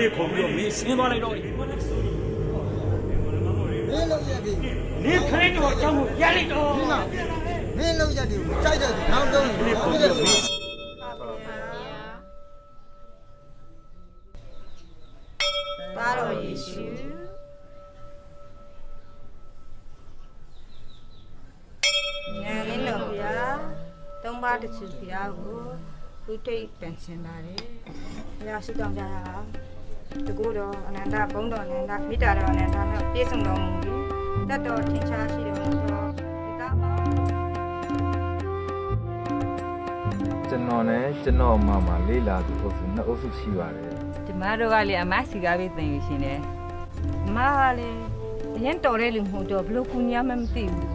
မင်းကလေးခေါ်ပြီးတော့မင်းဆင်းသွားလိုက်တော့မင်းလုံးရက်ဒီနင်းခလေးတော့အကြောင်းကိုရလိုက်တော့ဒီမှာမင်းလုံးရက်ဒီကိုကြိုက်တဲ့နောက်တော့ကလေးခေါ်ပြီးတော့မင်းသားတော်ယေရှုဉာဏ်လင်းတော်ဘုရားသုံးပါးတစ်ချူဘုရားကိုဥထိတ်ပန်ဆင်ပါတယ်ဘုရားဆုတောင်းကြတာ တကူတော်အနန္တဘုန်းတော်အနန္တမေတ္တာတော်အနန္တနဲ့ပြည့်စုံတော်မူပြီးတတ်တော်ထင်ရှားရှိတော်မူသောဒီသားပါကျွန်တော်နဲ့ကျွန်တော်အမမလေးလာသူအုပ်စုနှစ်အုပ်စုရှိပါတယ်ကျမတို့ကလေအမစီကားပဲတင်ယူရှင်တယ်အမကလည်းအရင်တော်တဲ့လူမဟုတ်တော့ဘလို့ကူညာမှမသိဘူး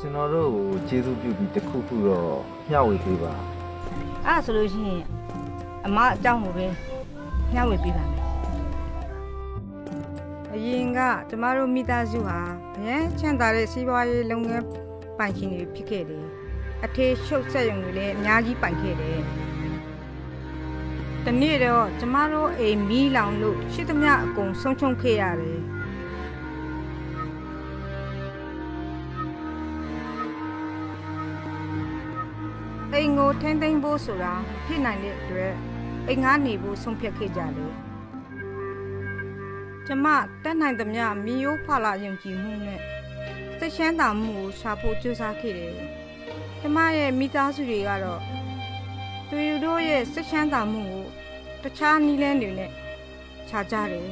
ကျွန်တော်တို့ကိုကျေးဇူးပြုပြီးတစ်ခုခုတော့မျှဝေပေးပါအဲ့ဒါဆိုလို့ရှိရင်အမအကြောင်းကိုပဲ ညှဝေပေးပါမယ်အရင်ကကျမတို့မိသားစုဟာအရင်ချမ်းသာတဲ့စီးပွားရေးလုပ်ငန်းပိုင်ရှင်တွေဖြစ်ခဲ့တယ်အထေရှုပ်ဆက်ရုံတွေလည်းအများကြီးပိုင်ခဲ့တယ်တနေ့တော့ကျမတို့အိမ်မီးလောင်လို့ရှိသမျှအကုန်ဆုံးချုံခဲ့ရတယ်အိမ်ကိုထိမ့်သိမ့်ဖို့ဆိုတာမဖြစ်နိုင်တဲ့အတွက် အိမ်ငါနေဖို့ဆုံးဖြတ်ခဲ့ကြတယ်ကျမတက်နိုင်သမျှမီယိုးဖလာယုံကြည်မှုနဲ့စိတ်ရှမ်းသာမှုကိုရှာဖို့ကြိုးစားခဲ့တယ်ကျမရဲ့မိသားစုတွေကတော့သူတို့ရဲ့စိတ်ရှမ်းသာမှုကိုတခြားနည်းလမ်းတွေနဲ့ခြားကြတယ်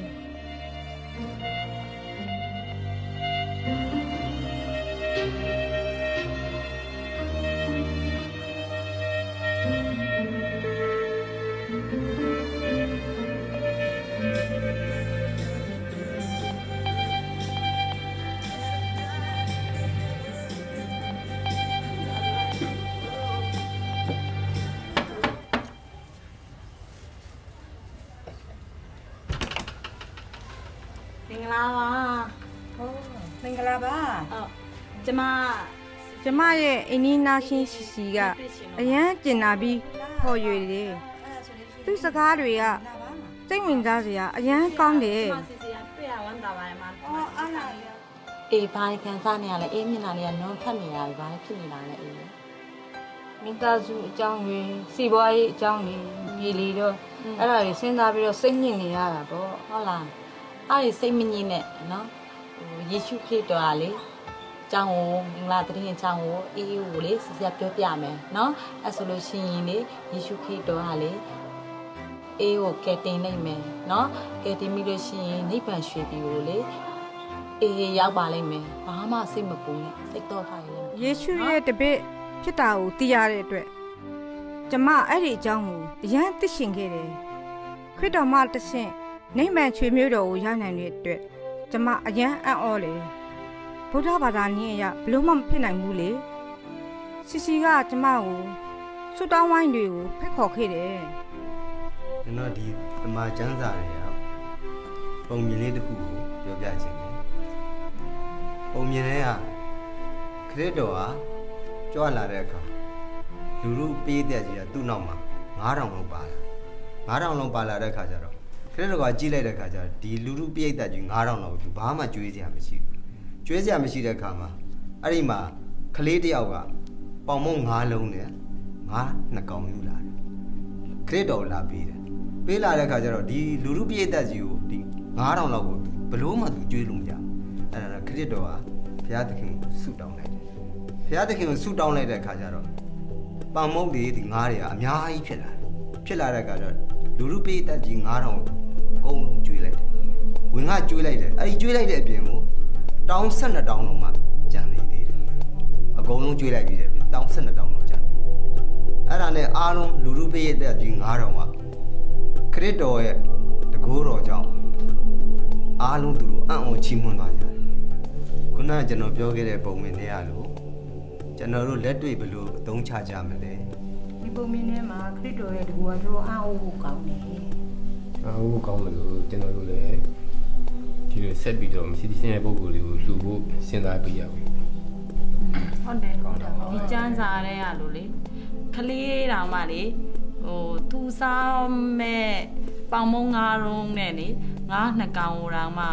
ကျမကျမရဲ့အင်းနီနာရှင်စီစီကအရန်ကျင်နာပြီးဟော်ရွေတယ်သူ့စကားတွေကစိတ်ဝင်စားစရာအရန်ကောင်းတယ်ကျမစီစီကတွေ့ရဝမ်းသာပါတယ်မအော်အားလာအေးဘာခံစားနေရလဲအေးမျက်နှာလေးကနုံထက်နေရတယ်ဘာဖြစ်နေတာလဲအေးမိသားစုအကြောင်းတွေစီပွားရေးအကြောင်းတွေမြေလီတော့အဲ့ဒါတွေစဉ်းစားပြီးတော့စိတ်ညစ်နေရတာပေါ့ဟုတ်လားအဲ့ဒီစိတ်မငြင်းနဲ့နော်ဟိုယေရှုခရစ်တော်ကလေ ကျောင်းကိုမင်္ဂလာတရင်ကျောင်းကိုအေးအေးကိုလေစီစီပြောပြမယ်နော်အဲ့ဆိုလို့ရှိရင်လေယေရှုခရစ်တော်ကလေအေးကိုကယ်တင်နိုင်မယ်နော်ကယ်တင်ပြီးလို့ရှိရင်နိဗ္ဗာန်ရွှေပြည်ကိုလေအေးရောက်ပါလိမ့်မယ်ဘာမှစိတ်မပူနဲ့စိတ်တော့ထားရလိမ့်မယ်ယေရှုရဲ့တပည့်ဖြစ်တာကိုသိရတဲ့အတွက်ကျမအဲ့ဒီအကြောင်းကိုအရန်သိရှင်ခဲ့တယ်ခရစ်တော်မှတဆင့်နိမ့်မှန်ချွေမျိုးတော်ကိုရနိုင်တဲ့အတွက်ကျမအရန်အံ့ဩတယ် ဗုဒ္ဓဘာသာနည်းအရဘလို့မှမဖြစ်နိုင်ဘူးလေစီစီကကျမကိုဆွတောင်းဝိုင်းတွေကိုဖက်ခေါ်ခဲ့တယ်ကျွန်တော်ဒီသမာကျမ်းစာတွေကပုံမြင်လေးတစ်ခုကိုပြောပြခြင်းတယ်ပုံမြင်လေးကခရစ်တော်ဟာကြွလာတဲ့အခါလူလူပေးတဲ့ကြီးကသူ့နောက်မှာ9000လောက်ပါလာ9000လောက်ပါလာတဲ့အခါကျတော့ခရစ်တော်ကကြီးလိုက်တဲ့အခါကျတော့ဒီလူလူပေးတဲ့ကြီး9000လောက်သူဘာမှကြွေးစရာမရှိဘူး ကြွေးစရာမရှိတဲ့အခါမှာအဲ့ဒီမှာကလေးတစ်ယောက်ကပေါင်မုံ9လုံးနဲ့ငါးနှစ်ကောင်ယူလာတယ်ခရစ်တော်လာပေးတယ်ပေးလာတဲ့ခါကျတော့ဒီလူလူပြည့်တက်ကြီးကိုဒီ9000လောက်ကိုဘလို့မှသူကျွေးလို့မရဘူးအဲ့ဒါခရစ်တော်ကဘုရားသခင်ကိုဆုတောင်းလိုက်တယ်ဘုရားသခင်ကိုဆုတောင်းလိုက်တဲ့ခါကျတော့ပန်မုတ်တွေဒီငါးတွေကအများကြီးဖြစ်လာတယ်ဖြစ်လာတဲ့ခါကျတော့လူလူပြည့်တက်ကြီး9000ကိုအကုန်လုံးကျွေးလိုက်တယ်ဝင်ကကျွေးလိုက်တယ်အဲ့ဒီကျွေးလိုက်တဲ့အပြင်ကို တောင်း12တောင်းလုံးမှကြံနေသေးတယ်အကုန်လုံးကျွေးလိုက်ပြီးတဲ့အပြင်တောင်း12တောင်းလုံးကြံနေတယ်အဲ့ဒါနဲ့အားလုံးလူလူပေးရတဲ့ကြီး9000ကခရစ်တော်ရဲ့တကိုးတော်ကြောင့်အားလုံးသူတို့အံ့ဩချီးမွမ်းသွားကြတယ်ခုနကကျွန်တော်ပြောခဲ့တဲ့ပုံမြင်နေရလို့ကျွန်တော်တို့လက်တွေ့ဘယ်လိုအသုံးချကြမလဲဒီပုံမြင်ထဲမှာခရစ်တော်ရဲ့တကူအတော်အားအဖို့ကောင်းတယ်အားဟုတ်ကောင်းမလို့ကျွန်တော်တို့လည်း ဒီလိုဆက်ပြီးတော့မရှိသင့်တဲ့ပုံကိုယ်လေးကိုလှူဖို့စဉ်းစားပေးရပြီဟုတ်တယ်ဒီကျန်းစာရဲရလို့လေခလေးတောင်မှလေဟိုသူစားမဲ့ပပေါင်မုံငါးရုံးနဲ့လေငါးနှစ်ကောင်တောင်မှ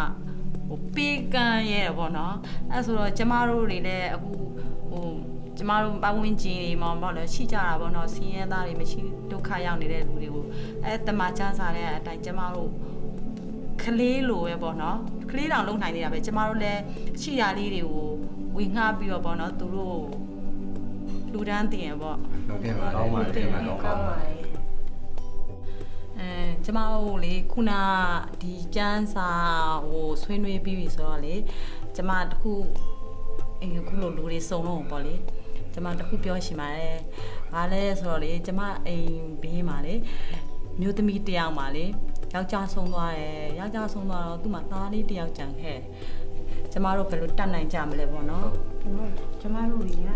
ဟိုပေးကန်ရဲပေါ့နော်အဲဆိုတော့ကျမတို့တွေလည်းအခုဟိုကျမတို့ပတ်ဝန်းကျင်တွေမှာပေါ့လေရှိကြတာပေါ့နော်စီးရဲသားတွေမရှိဒုက္ခရောက်နေတဲ့လူတွေကိုအဲတမချမ်းစာတဲ့အတိုင်းကျမတို့ ကလေးလိုပဲပေါ့နော်ကလေးတောင်လုံနိုင်နေတာပဲကျမတို့လည်းရှိရလေးတွေကိုဝေငှပြီးတော့ပေါ့နော်သူတို့လူဒန်းတင်ရပေါ့ဟုတ်ကဲ့ပါကောင်းပါတယ်တင်ပါကောင်းပါအဲကျမတို့လေခုနဒီကျန်းစာဟိုဆွေးနွေးပြီးပြီဆိုတော့လေကျမတခုအင်းခုလိုလူတွေစုံတော့ပေါ့လေကျမတခုပြောရှင်ပါတယ်။ဘာလဲဆိုတော့လေကျမအိမ်ဘေးမှာလေမျိုးသမီးတစ်ယောက်မှာလေ ယောက်ျားဆုံးသွားတယ်။ယောက်ျားဆုံးသွားတော့သူ့မှာသားလေးတစ်ယောက်ကြံခဲ့တယ်။ကျမတို့ဘယ်လိုတတ်နိုင်ကြမလဲပေါ့နော်။ကျွန်တော်ကျမတို့တွေက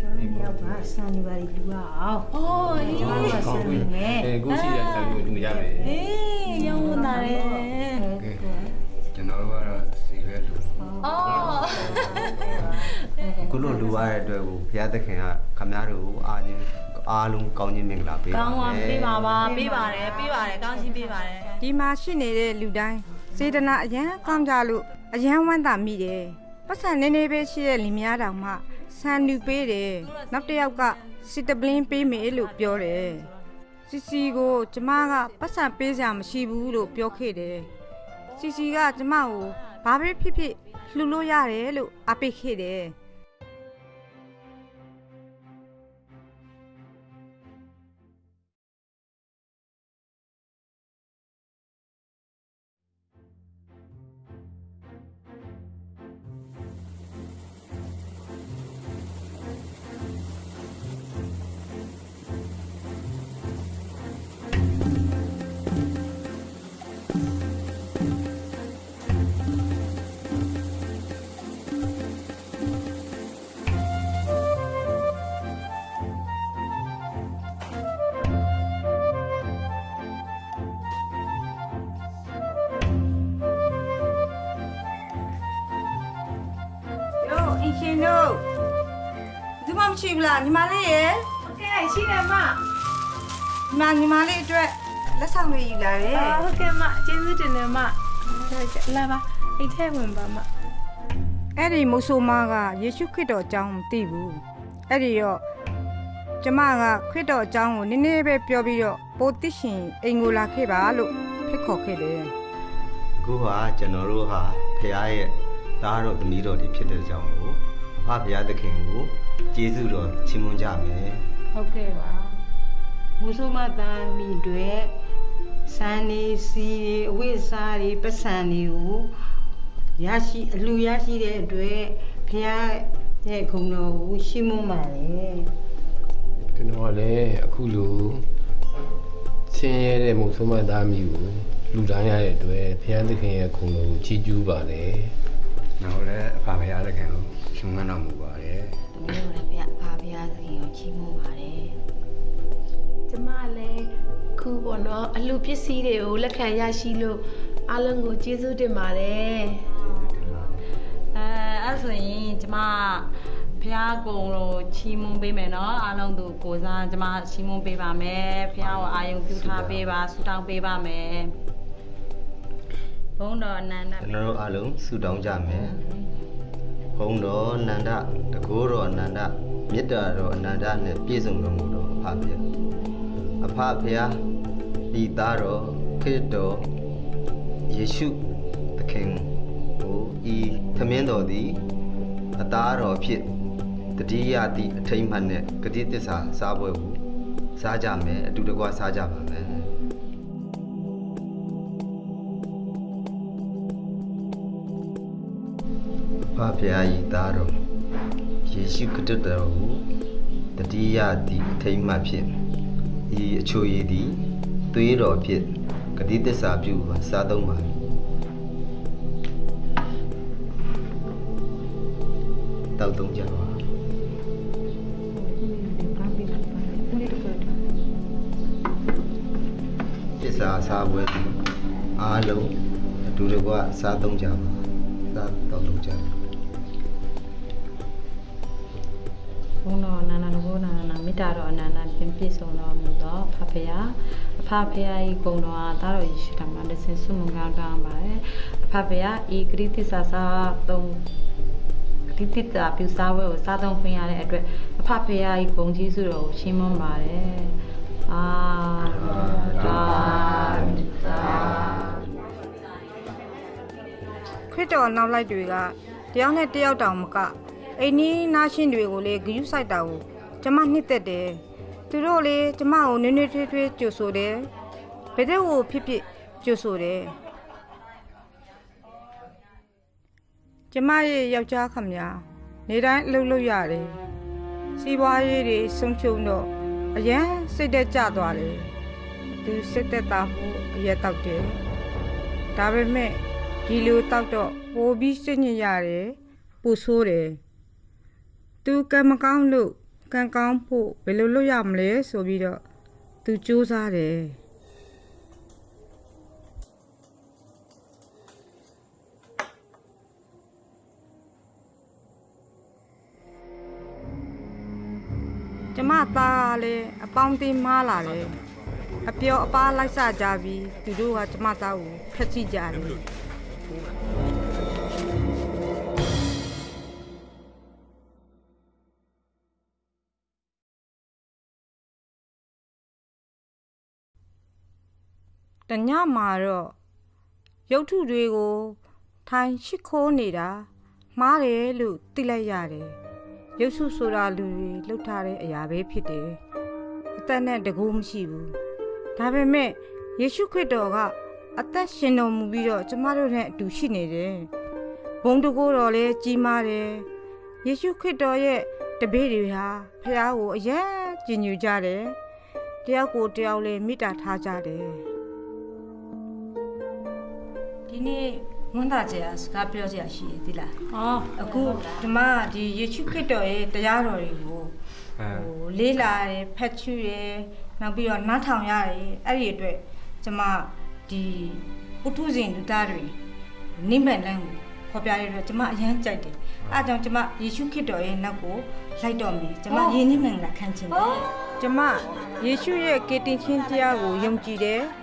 ကျွန်တော်တို့ယောက်ကစံနေပါလိလူရအောင်အိုးအေးကျမတို့ကစံနေမယ်အဲကိုရှိရတာမျိုးလူရမယ်အေးရောင်းဝင်တာလေကျွန်တော်တို့ကတော့စီပဲလူအော်ခုလိုလူရတဲ့အတွက်ကိုဘုရားသခင်ကခမည်းတော်ကိုအားချင်း အားလုံးကောင်းခြင်းမင်္ဂလာပေးပါကောင်းပါမယ်ပေးပါပါပေးပါတယ်ပေးပါတယ်ကောင်းချင်းပေးပါတယ်ဒီမှာရှိနေတဲ့လူတိုင်းစေတနာအရန်ကောင်းကြလို့အရန်ဝမ်းသာမိတယ်ပတ်စံနေနေပဲရှိတဲ့လင်မယားတောင်မှဆန်လူပေးတယ်နောက်တစ်ယောက်ကစီတပလင်းပေးမယ်လို့ပြောတယ်စီစီကိုကျမကပတ်စံပေးစရာမရှိဘူးလို့ပြောခဲ့တယ်စီစီကကျမကိုဘာပဲဖြစ်ဖြစ်လှူလို့ရတယ်လို့အပိတ်ခဲ့တယ် ရှိတယ်မညီမညီမလေးအတွက်လက်ဆောင်တွေယူလာတယ်အာဟုတ်ကဲ့မကျေးဇူးတင်တယ်မလာပါအိတ်ထဲဝင်ပါမအဲ့ဒီမိုးဆိုမားကယေရှုခရစ်တော်အကြောင်းမသိဘူးအဲ့ဒီတော့ကျမကခရစ်တော်အကြောင်းကိုနည်းနည်းပဲပြောပြီးတော့ပိုသိရှင်အိမ်ကိုလာခဲ့ပါလို့ဖိတ်ခေါ်ခဲ့တယ်အခုဟာကျွန်တော်တို့ဟာဘုရားရဲ့သားတော်သမီးတော်တွေဖြစ်တဲ့ကြောင့်ကိုအဖဘုရားသခင်ကိုကျေးဇူးတော်ချီးမွမ်းကြမယ် ဟုတ်ကဲ့ပါမူဆိုမသားမိတွေစံနေစီတွေအဝိစားတွေပတ်စံတွေကိုရရှိအလူရရှိတဲ့အတွက်ဖခင်ရဲ့ဂုဏ်တော်ကိုရှင်းမွမ်းပါလေကျွန်တော်ကလည်းအခုလိုချင်းရဲတဲ့မုံဆုံးမသားမျိုးကိုလူတိုင်းရတဲ့အတွက်ဘုရားသခင်ရဲ့ခုံတော်ကိုချီးကျူးပါတယ်။နောက်လည်းအဖဘုရားသခင်ကိုရှင်မန်းတော်မူပါတယ်တမီးတို့လည်းဖဖဖရား သခင်ကိုချီးမွမ်းပါတယ်ကျမလည်းခုပေါ့နော်အလှပစ္စည်းတွေကိုလက်ခံရရှိလို့အားလုံးကိုကျေးဇူးတင်ပါတယ်အဲအဲ့ဆိုရင်ကျမဖះကုံကိုချီးမွမ်းပေးမယ်နော်အားလုံးသူကိုစားကျမချီးမွမ်းပေးပါမယ်ဖះကိုအာယုံပြုထားပေးပါဆုတောင်းပေးပါမယ်ဘုန်းတော်အနန္တ။ကျွန်တော်တို့အားလုံးဆုတောင်းကြမယ်။ဘုန်းတော်အနန္ဒတကိုးတော်အနန္ဒ မေတ္တာတော်အနန္ဒနဲ့ပြည့်စုံတော်မူတော်အဖဘုရား။အဖဘုရားဤသားတော်ခရစ်တော်ယေရှုသခင်ကိုဤသမင်းတော်သည်အသားတော်ဖြစ်တတိယသည့်အထိမ့်မှတ်နဲ့ဂတိတစ္ဆာစားပွဲကိုစားကြမယ်အတူတကွစားကြပါမယ်။ဖဖရာဤသားတော် ယေရှုခရစ်တော်ကိုတတိယသည့်အထိမ့်မှတ်ဖြင့်ဤအချိုရည်သည်သွေးတော်ဖြင့်ဂတိသစ္စာပြုပါစားသုံးပါတောက်သုံးကြပါသစ္စာစားပွဲသည်အားလုံးအတူတကွစားသုံးကြပါစားတောက်သုံးကြပါ မေမေတ္တာတော်အနန္တပြည့်ပြည့်စုံတော်မူသောဖဖရာအဖဖရာဤဂုဏ်တော်အားသားတော်ယေရှုထံမှာတဆင်ဆုမွန်ကောင်းတောင်းပါတယ်အဖဖရာဤဂရိတ္တစာစာသုံးဂရိတ္တတာပြုစားဝဲကိုစားသုံးခွင့်ရတဲ့အတွက်အဖဖရာဤဂုဏ်ကျေးဇူးတော်ကိုရှင်းမွန်ပါတယ်အာသာသာခရစ်တော်နောက်လိုက်တွေကတယောက်နဲ့တယောက်တောင်မကအိမ်နီးနားချင်းတွေကိုလေဂယုစိုက်တာကို ကျမနှစ်သက်တယ်သူတို့လေကျမကိုနွေးနွေးထွေးထွေးကြိုဆိုတယ်ဘယ်တဲ့ကိုဖြစ်ဖြစ်ကြိုဆိုတယ်ကျမရဲ့ယောက်ျားခမညာနေတိုင်းအလုပ်လုပ်ရတယ်စီးပွားရေးတွေဆုံးရှုံးတော့အရန်စိတ်သက်ကြသွားတယ်သူစိတ်သက်သာဖို့အရက်တောက်တယ်ဒါပေမဲ့ဒီလိုတောက်တော့ပိုပြီးစိတ်ညစ်ရတယ်ပူဆိုးတယ်သူကံမကောင်းလို့ ကံကောင်းဖို့ဘယ်လိုလုပ်ရမလဲဆိုပြီးတော့သူစူးစမ်းတယ်ကျမသားကလည်းအပေါင်းအသင်းမားလာတယ်အပြောအပါလိုက်စကြပြီးသူတို့ကကျမသားကိုဖျက်ဆီးကြတယ် တညမှာတော့ရုပ်ထုတွေကိုထိုင်ရှိခိုးနေတာမှားတယ်လို့သိလိုက်ရတယ်ရုပ်စုဆိုတာလူတွေလှုပ်ထားတဲ့အရာပဲဖြစ်တယ်အသက်နဲ့တကူမရှိဘူးဒါပေမဲ့ယေရှုခရစ်တော်ကအသက်ရှင်တော်မူပြီးတော့ကျမတို့နဲ့အတူရှိနေတယ်ဘုံတကိုးတော်လည်းကြီးမားတယ်ယေရှုခရစ်တော်ရဲ့တပည့်တွေဟာဖះကိုအယံကြည်ညိုကြတယ်တယောက်ကိုတယောက်လည်းမေတ္တာထားကြတယ် ဒီနေ့ဝန်တာကြစကားပြောကြရရှိရသီလား။အော်အခုဒီမှာဒီယေရှုခရစ်တော်ရဲ့တရားတော်တွေကိုအဲဟိုလေးလာတယ်ဖတ်ချူတယ်နောက်ပြီးတော့နားထောင်ရတယ်အဲ့ဒီအတွက်ကျမဒီပုထုဇဉ်လူသားတွေနိမ့်မဲ့လမ်းကိုဖော်ပြရတဲ့အတွက်ကျမအရန်ကြိုက်တယ်။အဲဒါကြောင့်ကျမယေရှုခရစ်တော်ရဲ့နောက်ကိုလိုက်တော့မယ်။ကျမယဉ်နှိမ့်မှန်လာခံချင်တယ်။ကျမယေရှုရဲ့ကေတင်ချင်းတရားကိုယုံကြည်တယ်။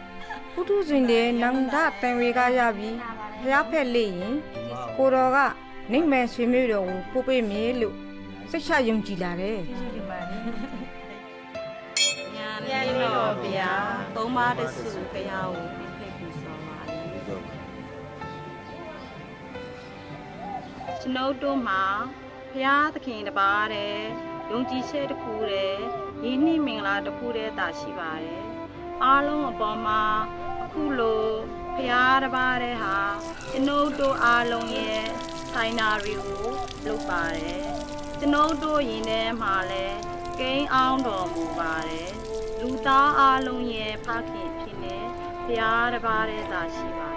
ပုထုဇဉ်တွေနန္ဒတန်ဝေကရပြီးဖျားဖက်လေးရင်ကိုတော်ကနိမ့်မယ်ဆွေမျိုးတော်ကိုပို့ပေးမယ်လို့စိတ်ချယုံကြည်လာတယ်ညာနေတော်ဗျာသုံးပါးတစုခရာကိုပြည့်ဖိတ်ပူဆောင်ပါလေကျွန်ုပ်တို့မှာဘုရားသခင်တပါးတဲ့ယုံကြည်ချက်တစ်ခုတဲ့ရင်းနှီးမင်္ဂလာတစ်ခုတဲ့တာရှိပါတယ်အားလုံးအပေါ်မှာအ ခုလိုဘုရားတပါးတဲ့ဟာကျွန်ုပ်တို့အားလုံးရဲ့ဆိုင်နာရီကိုလုပ်ပါတယ်ကျွန်ုပ်တို့ယင်ထဲမှာလည်းကိန်းအောင်တော်မူပါတယ်လူသားအားလုံးရဲ့ဖခင်ဖြစ်နေဘုရားတပါးတဲ့သာရှိပါတယ်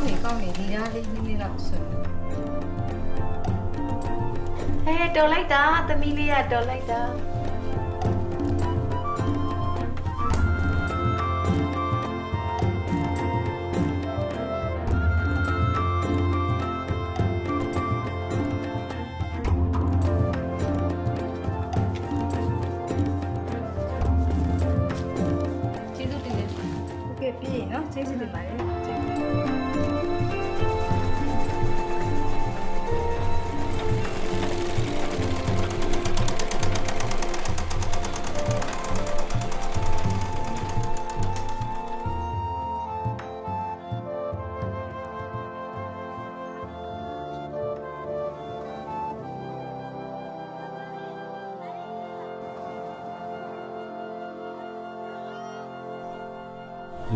င်းနေကောင်းနေဒီလားလေးနည်းနည်းတော့ဆိုဟဲတော်လိုက်တာသမီးလေးကတော်လိုက်တာကျေးဇူးတင်တယ်ဟုတ်ကဲ့ပြည့်နော်ကျေးဇူးတင်ပါတယ်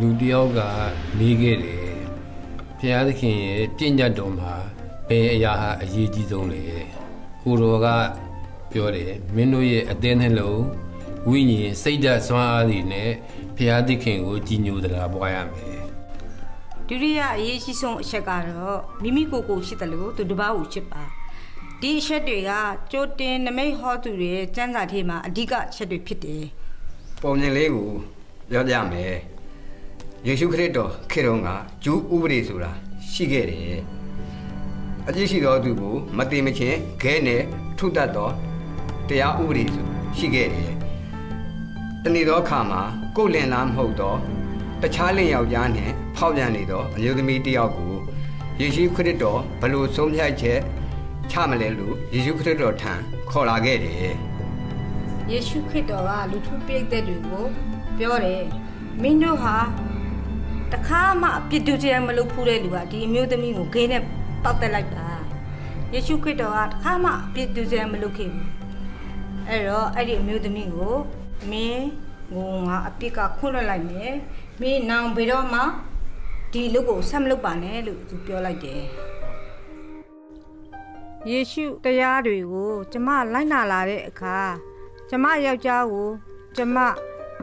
လူတစ်ယောက်ကနေခဲ့တယ်ဘုရားသခင်ရဲ့တင့်ညတ်တော်မှာဘယ်အရာဟာအရေးကြီးဆုံးလဲကိုတော်ကပြောတယ်မင်းတို့ရဲ့အသင်းနှလုံးဝိညာဉ်စိတ်ဓာတ်စွမ်းအားတွေနဲ့ဘုရားသခင်ကိုကြည်ညိုတရားပွားရမယ်ဒုတိယအရေးကြီးဆုံးအချက်ကတော့မိမိကိုယ်ကိုရှိတယ်လို့သူတစ်ပါးကိုချစ်ပါဒီအချက်တွေကကြိုတင်နမိတ်ဟောသူတွေရဲ့စံစာထေမှာအဓိကအချက်တွေဖြစ်တယ်ပုံမြင်လေးကိုပြောပြမယ် ယေရှုခရစ်တော်ခေတော်ကဂျူးဥပဒေဆိုတာရှိခဲ့တယ်အကြည့်ရှိတော်သူကိုမတိမချင်းခဲနဲ့ထုတတ်တော်တရားဥပဒေဆိုရှိခဲ့တယ်တနေ့သောအခါမှာကိုယ်လင်လားမဟုတ်တော့တခြားလင်ယောက်ျားနဲ့ဖောက်ပြန်နေတော့အမျိုးသမီးတစ်ယောက်ကိုယေရှုခရစ်တော်ဘလို့ဆုံးဖြတ်ချက်ချမလဲလို့ယေရှုခရစ်တော်ထံခေါ်လာခဲ့တယ်ယေရှုခရစ်တော်ကလူထုပိတ်သက်တွေကိုပြောတယ်မင်းတို့ဟာ တခါမှအပြစ်ဒုစရိုက်မလုပ်ဘူးတဲ့လူကဒီအမျိုးသမီးကိုဂိမ်းနဲ့ပောက်တက်လိုက်တာယေရှုခရစ်တော်ကတခါမှအပြစ်ဒုစရိုက်မလုပ်ခဲ့ဘူးအဲ့တော့အဲ့ဒီအမျိုးသမီးကိုမင်းကိုငါအပြစ်ကခွင့်လွှတ်လိုက်မယ်မင်းနောင်ဘယ်တော့မှဒီလူကိုဆက်မလုပ်ပါနဲ့လို့သူပြောလိုက်တယ်ယေရှုတရားတွေကိုကျမလိုက်နာလာတဲ့အခါကျမယောက်ျားကို ကျမ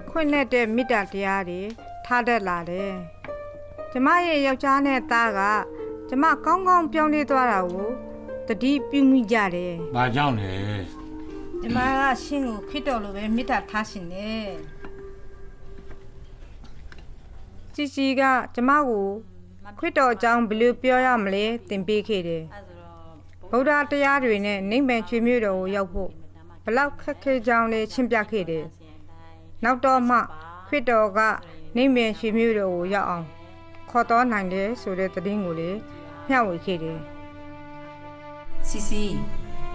ခွင့်နဲ့တဲ့မေတ္တာတရားတွေထားတတ်လာတယ်။ ကျမရဲ့ယောက်ျားနဲ့သားကကျမကောင်းကောင်းပြောင်းလဲသွားတာကိုတတိပြုမိကြတယ်ဘာကြောင့်လဲ။ကျမကရှင်ကိုခစ်တော်လိုပဲမေတ္တာထားရှင်တယ်။ជីជីကကျမကိုခရစ်တော်အကြောင်းဘယ်လိုပြောရမလဲသင်ပေးခဲ့တယ်။ဗုဒ္ဓတရားတွေနဲ့နိဗ္ဗာန်ချွေမြို့တော်ကိုရောက်ဖို့ဘလောက်ခက်ခဲကြောင်းလဲရှင်းပြခဲ့တယ်။နောက်တော့မှခရစ်တော်ကနိဗ္ဗာန်ချွေမြို့တော်ကိုရောက်အောင် ခေါ်တော်နိုင်တယ်ဆိုတဲ့သတင်းကိုလည်းမျှဝေခဲ့တယ်စီစီ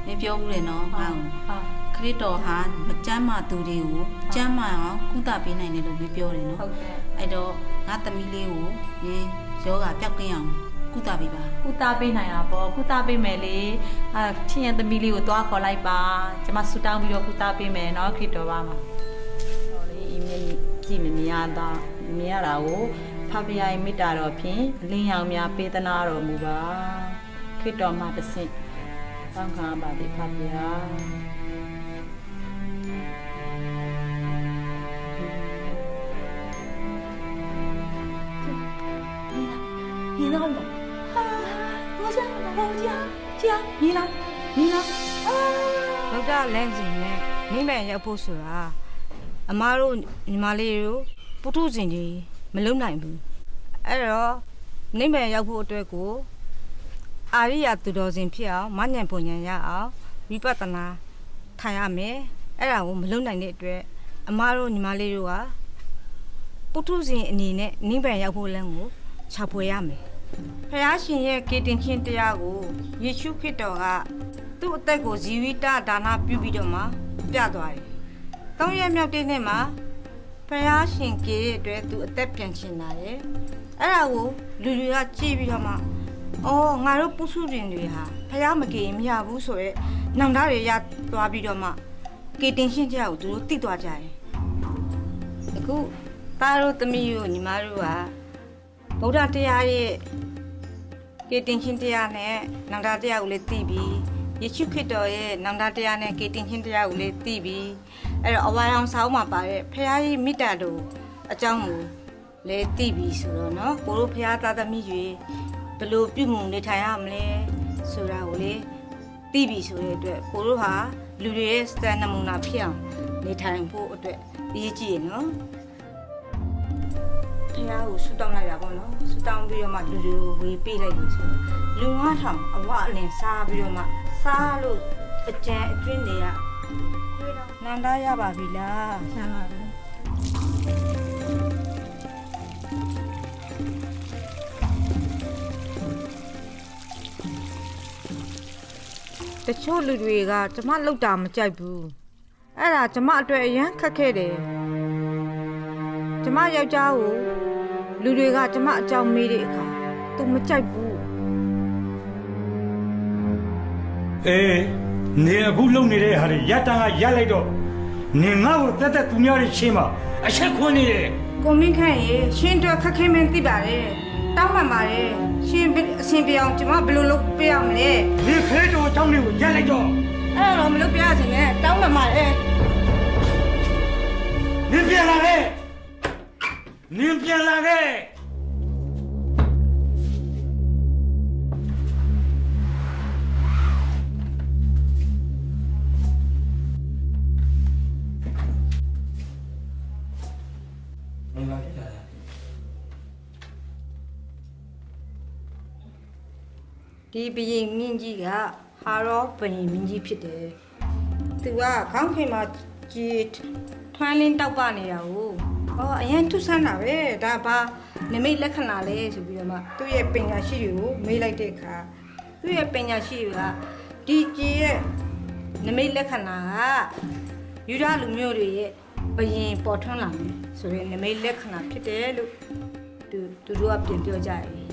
မင်းပြောမှုတယ်နော်ဟုတ်ဟုတ်ခရစ်တော်ဟာမကျမ်းမာသူတွေကိုကျမ်းမာအောင်ကုသပေးနိုင်တယ်လို့မပြောတယ်နော်ဟုတ်ကဲ့အဲ့တော့ငါသမီးလေးကိုရင်းယောဂပျောက်ကင်းအောင်ကုသပေးပါကုသပေးနိုင်တာပေါ့ကုသပေးမယ်လေအာချင်းရသမီးလေးကိုသွားခေါ်လိုက်ပါကျွန်မဆူတောင်းပြီးတော့ကုသပေးမယ်နော်ခရစ်တော်ပါမှာဟောလေအီးမေးလ်ကြည့်မမြင်ရတာမမြင်ရတာကို ဖဖယားမေတ္တာတော်ဖြင့်အလင်းရောင်များပေးသနာတော်မူပါခရစ်တော်မှာတစ်ဆင့်သံဃာပါတိဖဖယား 你呢我啊我家我家家你呢你呢 ။ဗုဒ္ဓလမ်းစဉ်နဲ့နိဗ္ဗာန်ရောက်ဖို့ဆိုတာအမားတို့ညီမလေးတို့ပုထုဇဉ်ကြီး မလုံနိုင်ဘူး။အဲ့တော့နိဗ္ဗာန်ရောက်ဖို့အတွက်ကိုအာရိယသူတော်စင်ဖြစ်အောင်မဉ္ဇဉ်ပုံဉဏ်ရအောင်ဝိပဿနာထိုင်ရမယ်။အဲ့ဒါကိုမလုံနိုင်တဲ့အတွက်အမားတို့ညီမလေးတို့ကပုထုဇဉ်အနေနဲ့နိဗ္ဗာန်ရောက်ဖို့လမ်းကိုခြေဖွယ်ရမယ်။ဖယားရှင်ရဲ့ကေတင်ချင်းတရားကိုယေရှုခရစ်တော်ကသူ့အသက်ကိုဇီဝိတဒါနပြုပြီးတော့မှပြသွားတယ်။သုံးရက်မြောက်တဲ့နေ့မှာ ဖယားရှင်ကေရဲ့အတွက်သူအသက်ပြန်ရှင်လာတယ်။အဲ့ဒါကိုလူတွေကကြည့်ပြီးတော့မှအော်ငါတို့ပုစုရင်တွေဟာဖယားမကေရင်မရဘူးဆိုရဲနောင်တတွေရသွားပြီးတော့မှကေတင်ရှင်းကြကိုသူတို့သိသွားကြတယ်။အခုသားတို့သမီးတို့ညီမတို့ကဗုဒ္ဓတရားရဲ့ကေတင်ရှင်းတရားနဲ့နောင်တတရားကိုလည်းသိပြီးယေရှုခရစ်တော်ရဲ့နောင်တတရားနဲ့ကေတင်ရှင်းတရားကိုလည်းသိပြီး အဲ့တော့အဝါရောင်ဆောင်းမှာပါတဲ့ဖခင်ရဲ့မေတ္တာတော်အကြောင်းကိုလည်းသိပြီးဆိုတော့เนาะကိုတို့ဖခင်သားသမီးတွေဘယ်လိုပြုမှုနေထိုင်ရမလဲဆိုတာကိုလေသိပြီးဆိုတဲ့အတွက်ကိုတို့ဟာလူတွေရဲ့စတန်နမူနာဖြစ်အောင်နေထိုင်ဖို့အတွက်အရေးကြီးရနော်ဖခင်ကိုဆူတောင်းလိုက်တာပေါ့နော်ဆူတောင်းပြီးတော့မှလူတွေကိုဝေပေးလိုက်လို့ဆိုတော့လူ9000အဝအလင်စားပြီးတော့မှစားလို့အကြံအကျွင်းတွေက နန္ဒရပါပြီလားရပါပြီတချို့လူတွေကကျမလောက်တာမကြိုက်ဘူးအဲ့ဒါကျမအတွက်အရန်ခက်ခဲ့တယ်ကျမယောက်ျားကိုလူတွေကကျမအကြောင်းမေးတဲ့အခါသူမကြိုက်ဘူးအေး နေအခုလုံနေတဲ့ဟာတွေရက်တန်းကရက်လိုက်တော့နေငါ့ကိုတက်တက်သူများတွေရှင်းပါအချက်ခွန်းနေတယ်ကိုမင်းခန့်ရေရှင်းတော့ခက်ခဲမင်းသိပါတယ်တောင်းပန်ပါတယ်ရှင်ဘယ်အဆင်ပြေအောင်ကျမဘယ်လိုလုပ်ပေးအောင်လဲဒီခရစ်တော်အကြောင်းတွေကိုရက်လိုက်တော့အဲ့တော့မလုပ်ပြရစင်နဲ့တောင်းပန်ပါတယ်နင်ပြန်လာခဲ့နင်ပြန်လာခဲ့ ဒီဘရင်မြင့်ကြီးကဟာရောဘရင်မြင့်ကြီးဖြစ်တယ်သူကခေါင်းခင်မှာကြီးထွန်းလင်းတောက်ပနေတာကိုဟောအရင်ထုဆန်းတာပဲဒါဘာနမိတ်လက္ခဏာလဲဆိုပြီးတော့မှသူ့ရဲ့ပညာရှိတွေကိုမေးလိုက်တဲ့အခါသူ့ရဲ့ပညာရှိတွေကဒီကြီးရဲ့နမိတ်လက္ခဏာကယူဒလူမျိုးတွေရဲ့ဘရင်ပေါ်ထွန်းလာမယ်ဆိုရင်နမိတ်လက္ခဏာဖြစ်တယ်လို့သူသူတို့ကပြင်ပြောကြတယ်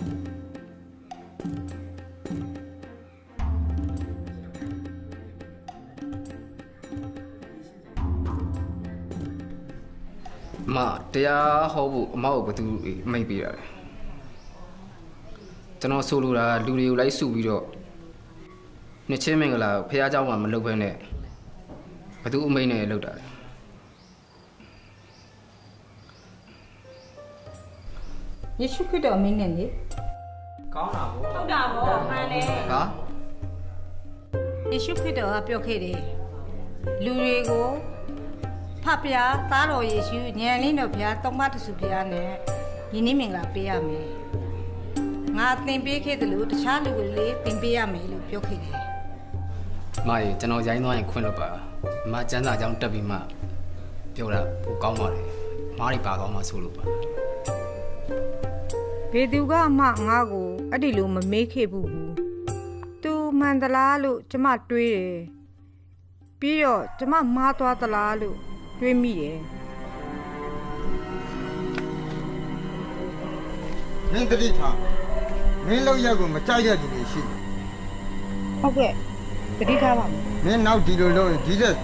မတရားဟောဖို့အမကိုဘယ်သူမိတ်ပေးတာလဲကျွန်တော်ဆိုလိုတာလူတွေကိုလိုက်စုပြီးတော့နှစ်ချင်းမင်္ဂလာကိုဖះเจ้าမှာမလုပ်ဘဲနဲ့ဘယ်သူအမိတ်နဲ့လုပ်တာလဲ ယေရှုခရစ်တော်အမင်းနဲ့လေ ကောင်းတာဗော ဟုတ်တာဗောမှန်တယ် ဟာ ယေရှုခရစ်တော်ကပြောခဲ့တယ်လူတွေကို ဖဖျားသားတော်ယေရှုညံလင်းတော်ဘုရားသုံးပါးတဆူဘုရားနဲ့ယင်းနေ့မင်္ဂလာပေးရမယ်ငါသင်ပေးခဲ့တယ်လို့တခြားလူတွေလည်းသင်ပေးရမယ်လို့ပြောခဲ့တယ်မရေကျွန်တော်ရိုင်းသွားရင်ခွင့်လို့ပါအမကျန်းစာကြောင်းတက်ပြီးမှပြောတာပိုကောင်းပါတယ်မားတွေပါကောင်းမှဆိုလို့ပါဘယ်သူကမှငါ့ကိုအဲ့ဒီလိုမမေးခဲ့ဘူးဘူးသူမှန်သလားလို့ကျမတွေးတယ်ပြီးတော့ကျမမှားသွားသလားလို့ တွေးမိတယ်မင်းတတိထားမင်းလောက်ရက်ကိုမကြိုက်တဲ့သူတွေရှိတယ်ဟုတ်ကဲ့တတိထားပါမယ်မင်းနောက်ဒီလိုလုပ်ရင်ဒီတဲ့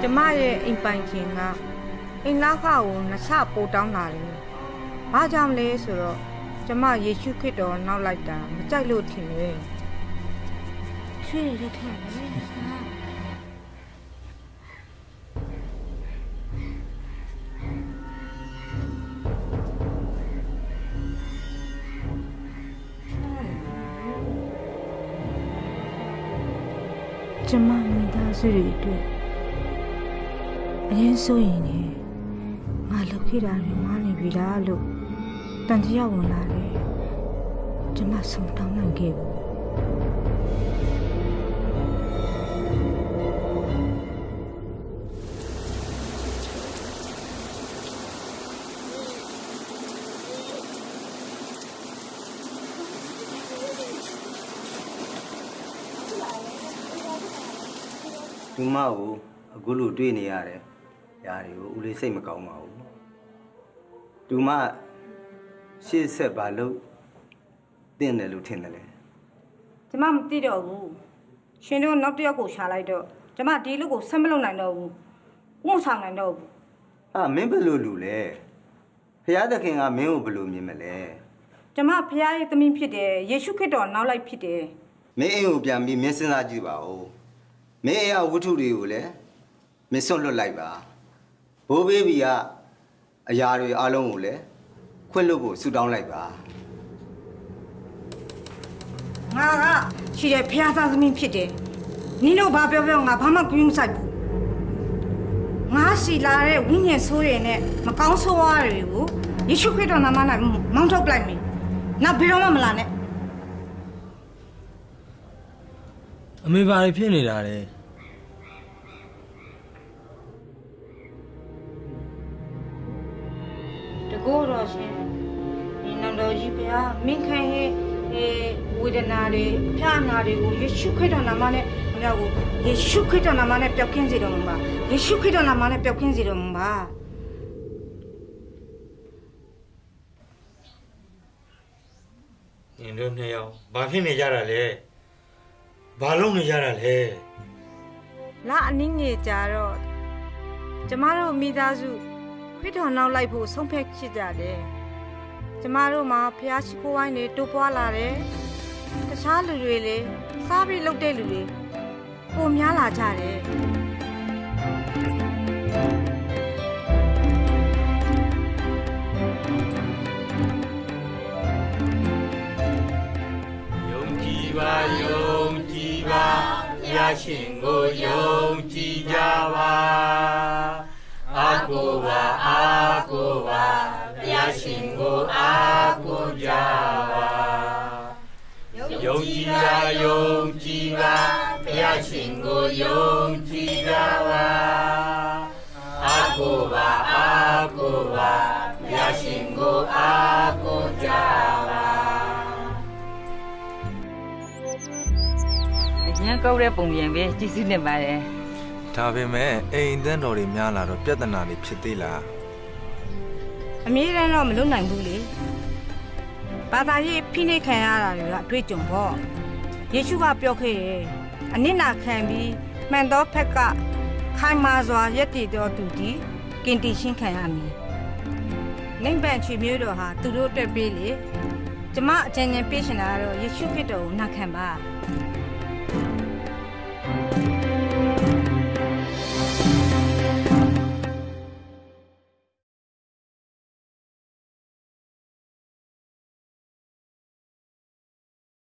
ကျမရဲ့အိမ်ပိုင်ခြင်းကအိမ်လောက်ခကိုနှစ်ဆပိုတောင်းလာတယ်။ဘာကြောင့်လဲဆိုတော့ ကျမယေရှုခရစ်တော်နောက်လိုက်တာမကြိုက်လို့ထင်တယ်။ရွှေရက်ထက်လေကျမမိသားစုတွေအတွက်အရင်ဆိုရင်လေငါလုပ်ခဲ့တာတွေမားနေပြီလားလို့ တန်တရားဝင်လာတယ်ကျမဆုံးတောင်းနိုင်ခဲ့ဘူးသူမကိုအခုလိုတွေ့နေရတယ်။ຢာတွေကိုဦးလေးစိတ်မကောင်းပါဘူး။သူမ ရှေ့ဆက်ပါလို့တင့်တယ်လို့ထင်တယ်လေကျမမသိတော့ဘူးရှင်တို့နောက်တစ်ယောက်ကိုရှာလိုက်တော့ကျမဒီလူကိုဆက်မလုပ်နိုင်တော့ဘူးဥမဆောင်နိုင်တော့ဘူး။ဟာမင်းဘယ်လိုလူလဲ။ဖျားသခင်ကမင်းကိုဘယ်လိုမြင်မလဲကျမဖခင်ရဲ့သမီးဖြစ်တယ်ယေရှုခရစ်တော်နောက်လိုက်ဖြစ်တယ်။မင်းအိမ်ကိုပြန်ပြီးမင်းစဉ်းစားကြည့်ပါဦး။မင်းအိမ်ကဝတ္ထုတွေကိုလည်းမင်းစွန့်လွတ်လိုက်ပါ။ဘိုးဘေးဘီကအရာတွေအားလုံးကိုလည်း ခွင့်လွတ်ဖို့ဆုတောင်းလိုက်ပါ။ငါကရှိတဲ့ဖခင်သားသမီးဖြစ်တယ်နင်တို့ဘာပြောပြောငါဘာမှကြွေးမဆိုင်ဘူးငါစီလာတဲ့ဝိညာဉ်ဆိုးရည်နဲ့မကောင်းဆိုးဝါးတွေကိုယေရှုခရစ်တော်နာမ၌မောင်းထုတ်လိုက်မယ်နောက်ဘယ်တော့မှမလာနဲ့အမေဘာတွေဖြစ်နေတာလဲ တွေအဖျားအနာတွေကိုယေရှုခရစ်တော်နာမနဲ့မြောက်ကိုယေရှုခရစ်တော်နာမနဲ့ပျောက်ကင်းစေတော်မူပါယေရှုခရစ်တော်နာမနဲ့ပျောက်ကင်းစေတော်မူပါနင်တို့နှစ်ယောက်ဘာဖြစ်နေကြတာလဲဘာလုပ်နေကြတာလဲလာအနည်းငယ်ကြာတော့ကျမတို့မိသားစုခရစ်တော်နောက်လိုက်ဖို့ဆုံးဖြတ်ဖြစ်ကြတယ်ကျမတို့မှာဖျားရှိခိုးဝိုင်းတွေတိုးပွားလာတယ် တခြားလူတွေလည်းစားပြီးလုပ်တဲ့လူတွေပုံများလာကြတယ်ယုံကြည်ပါယုံကြည်ပါဘုရားရှင်ကိုယုံကြည်ကြပါအာကိုပါအာကိုပါဘုရားရှင်ကိုအာကိုကြပါ ယုံကြည်ပါယုံကြည်ပါဘုရားရှင်ကိုယုံကြည်ကြပါအာကိုပါအာကိုပါဘုရားရှင်ကိုအာကိုကြပါအရင်ကောက်တဲ့ပုံပြင်ပဲကျေးဇူးတင်ပါတယ်ဒါပေမဲ့အိမ်တန်းတော်တွေများလာတော့ပြဿနာတွေဖြစ်သေးလားအမြဲတမ်းတော့မလွတ်နိုင်ဘူးလေ ဘာသာရေးဖိနှိပ်ခံရတာတွေကအတွေ့အကြုံပေါ့ယေရှုကပြောခဲ့တယ်အနစ်နာခံပြီးမှန်သောဖက်ကခိုင်မာစွာယက်တည်တော်သူဒီကင်တီရှင်းခံရမည်နိုင်ပန်ချွေမျိုးတော်ဟာသူတို့အတွက်ပေးလေကျမအကြံဉာဏ်ပေးရှင်တာကတော့ယေရှုခရစ်တော်ကိုနာခံပါ